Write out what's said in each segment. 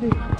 deux.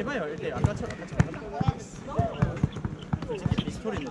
해봐요 이렇게 아까처럼 아까처럼 솔직히 빅토리는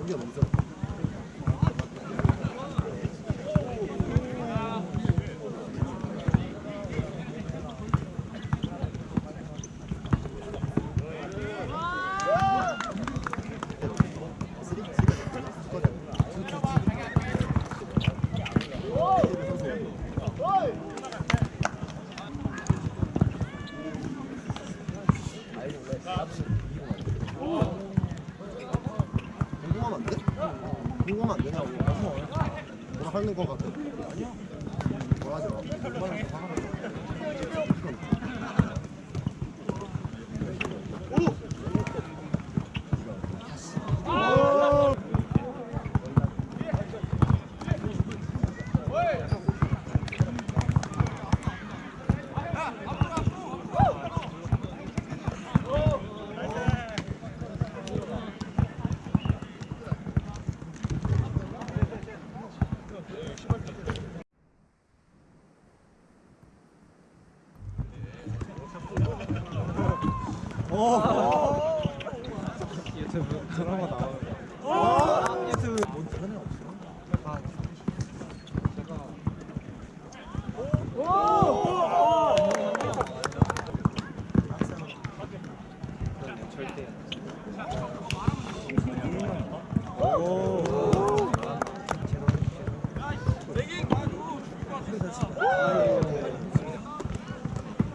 여기가 너무 세. 궁금하면 안 돼? 궁금하면 안 되냐고. 뭐라 하는 거 같아. 마. 얼 오. 유튜브 드라마 나와요. 유튜브 뭔 다른 애 없어? 다 제가 절대. 오.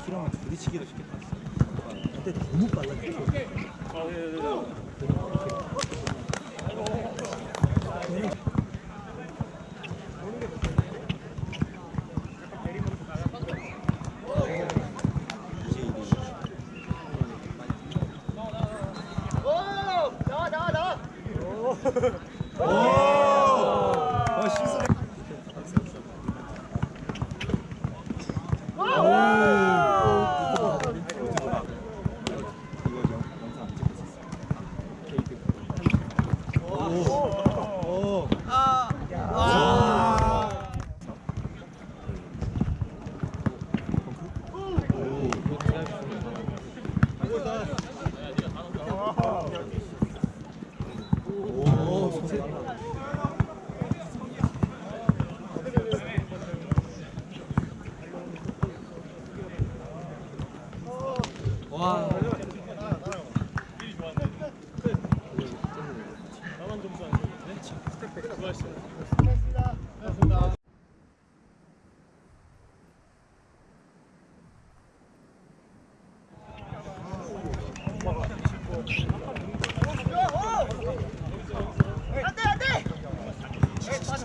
키랑 부딪히기도 쉽겠다. 근데 너무 빨라. 오!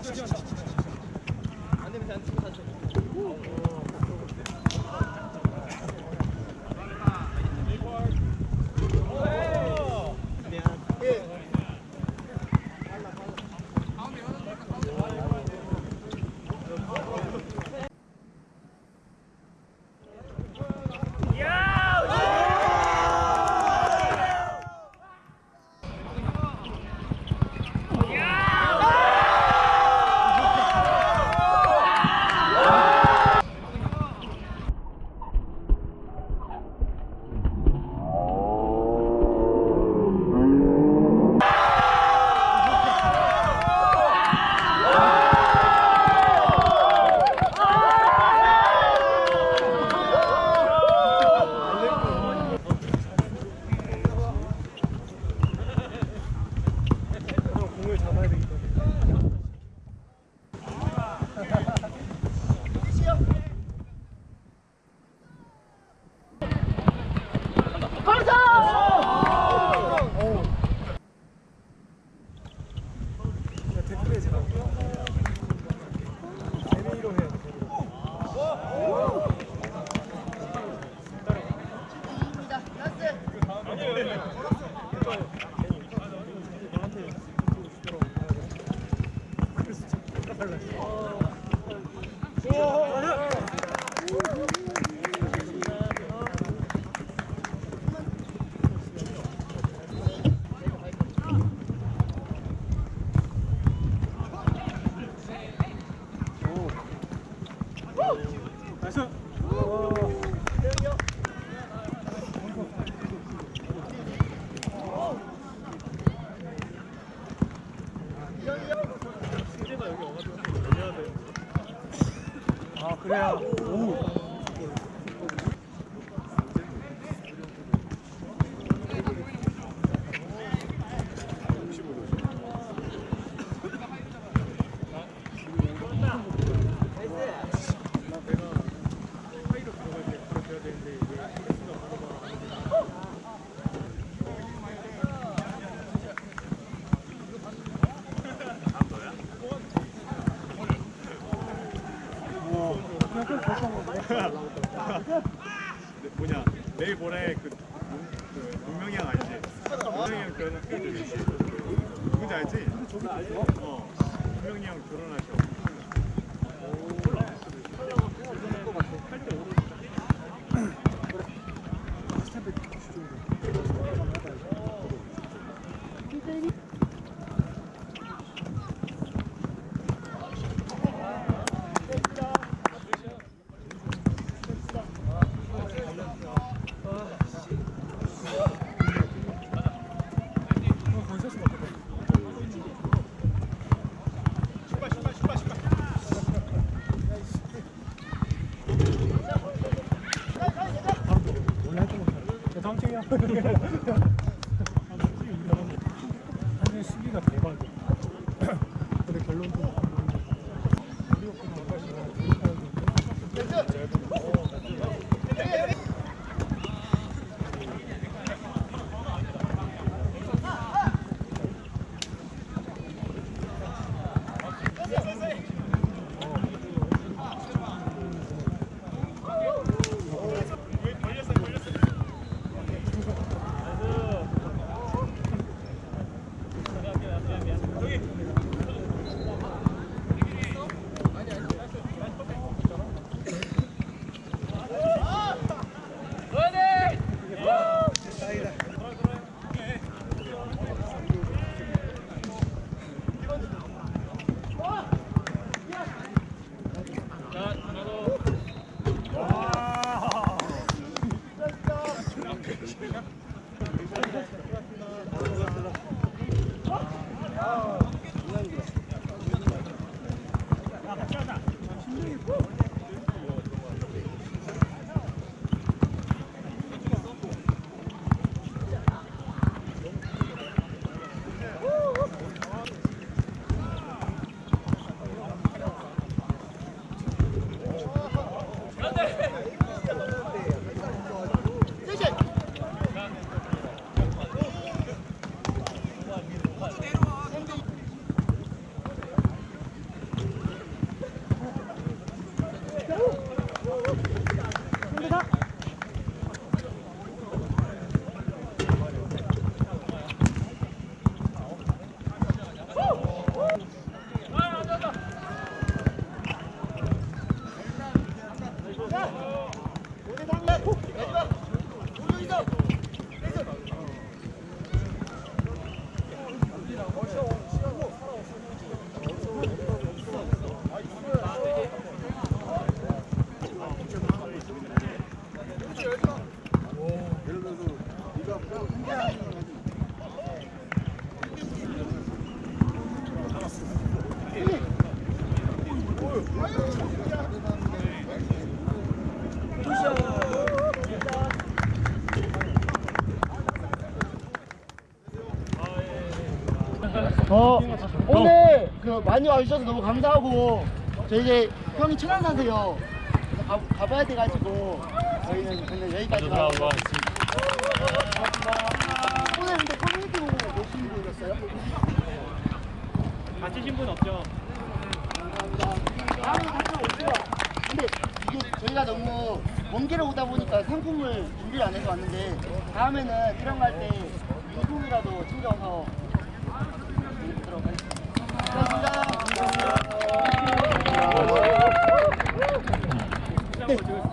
就就就。 아 그래야 오 뭐냐 내일 모레 그, 그 동명이 형 알지? 동명이 형 결혼할 때 누군지 알지? 어. 동명이 형 결혼하셔 원래 할거 한일 수비가 대박이야 어, 오늘 그 많이 와주셔서 너무 감사하고 저 이제 형이 천안 사세요. 그래서 가, 가봐야 돼가지고 저희는 근데 여기까지 가. 오늘 근데 커뮤니티 보고 몇분 보셨어요? 다치신 분 없죠? 다음에 같이 오세요. 근데 이게 저희가 너무 먼 길을 오다 보니까 상품을 준비를 안 해서 왔는데 다음에는 이런 거할때 유품이라도 챙겨서 감사합니다.